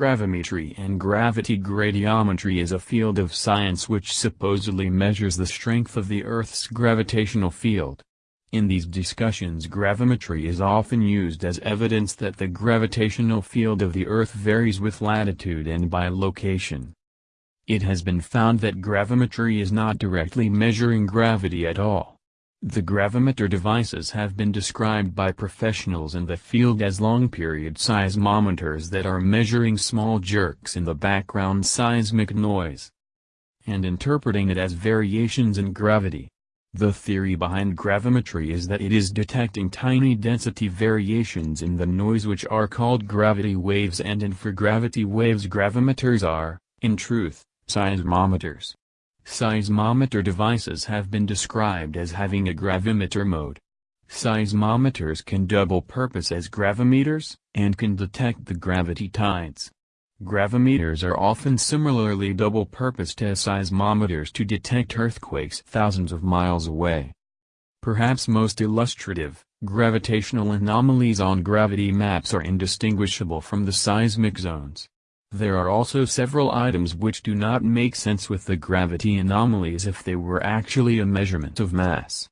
Gravimetry and gravity gradiometry is a field of science which supposedly measures the strength of the Earth's gravitational field. In these discussions gravimetry is often used as evidence that the gravitational field of the Earth varies with latitude and by location. It has been found that gravimetry is not directly measuring gravity at all. The gravimeter devices have been described by professionals in the field as long-period seismometers that are measuring small jerks in the background seismic noise and interpreting it as variations in gravity. The theory behind gravimetry is that it is detecting tiny density variations in the noise which are called gravity waves and infragravity waves gravimeters are, in truth, seismometers. Seismometer devices have been described as having a gravimeter mode. Seismometers can double purpose as gravimeters, and can detect the gravity tides. Gravimeters are often similarly double-purposed as seismometers to detect earthquakes thousands of miles away. Perhaps most illustrative, gravitational anomalies on gravity maps are indistinguishable from the seismic zones. There are also several items which do not make sense with the gravity anomalies if they were actually a measurement of mass.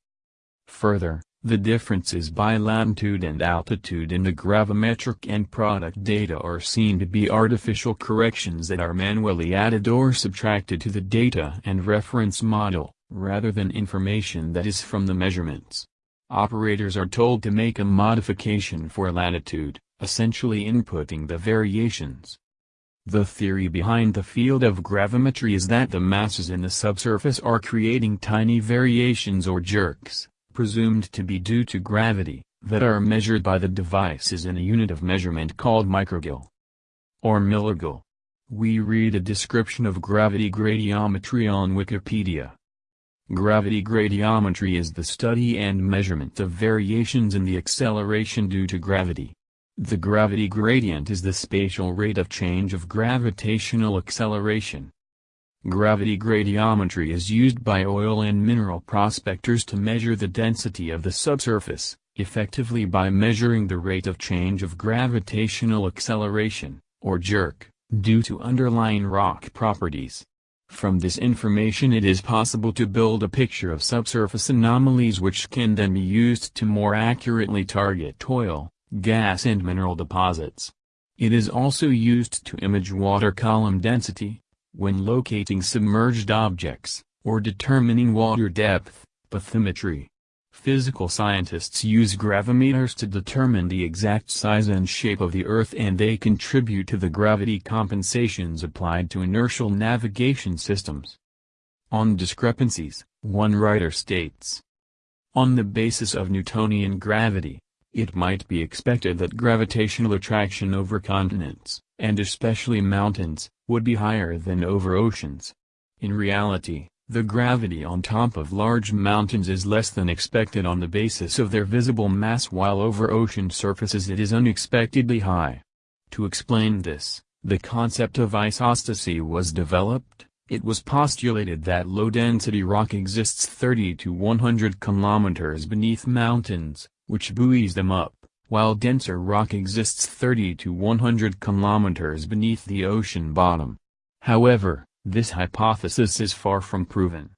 Further, the differences by latitude and altitude in the gravimetric and product data are seen to be artificial corrections that are manually added or subtracted to the data and reference model, rather than information that is from the measurements. Operators are told to make a modification for latitude, essentially inputting the variations. The theory behind the field of gravimetry is that the masses in the subsurface are creating tiny variations or jerks, presumed to be due to gravity, that are measured by the devices in a unit of measurement called microgal or milligal. We read a description of gravity gradiometry on Wikipedia. Gravity gradiometry is the study and measurement of variations in the acceleration due to gravity. The gravity gradient is the spatial rate of change of gravitational acceleration. Gravity gradiometry is used by oil and mineral prospectors to measure the density of the subsurface, effectively by measuring the rate of change of gravitational acceleration, or jerk, due to underlying rock properties. From this information it is possible to build a picture of subsurface anomalies which can then be used to more accurately target oil, gas and mineral deposits. It is also used to image water column density, when locating submerged objects, or determining water depth, bathymetry. Physical scientists use gravimeters to determine the exact size and shape of the Earth and they contribute to the gravity compensations applied to inertial navigation systems. On discrepancies, one writer states, On the basis of Newtonian gravity, it might be expected that gravitational attraction over continents, and especially mountains, would be higher than over oceans. In reality, the gravity on top of large mountains is less than expected on the basis of their visible mass while over ocean surfaces it is unexpectedly high. To explain this, the concept of isostasy was developed, it was postulated that low-density rock exists 30 to 100 kilometers beneath mountains, which buoys them up, while denser rock exists 30 to 100 kilometers beneath the ocean bottom. However, this hypothesis is far from proven.